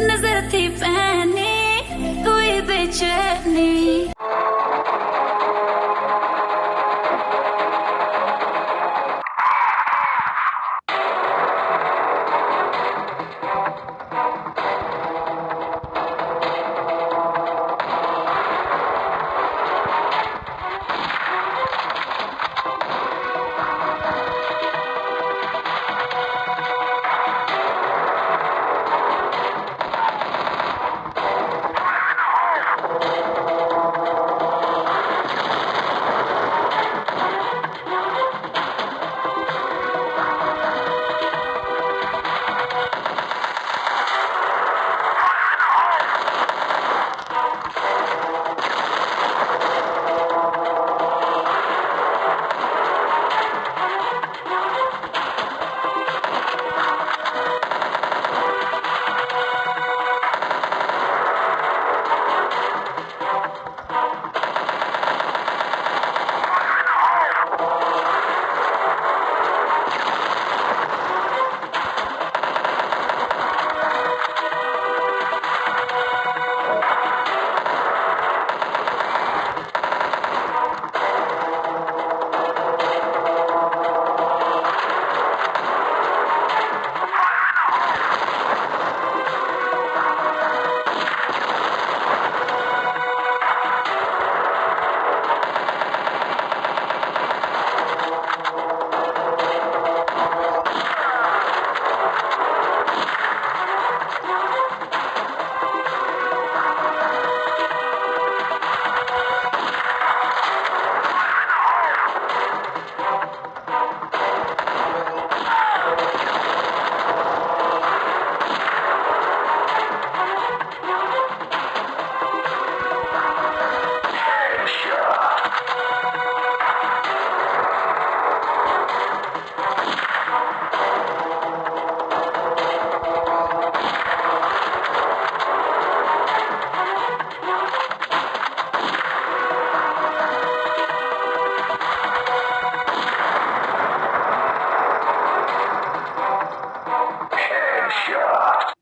नजर थी पहनी हुई बेचैनी Headshot.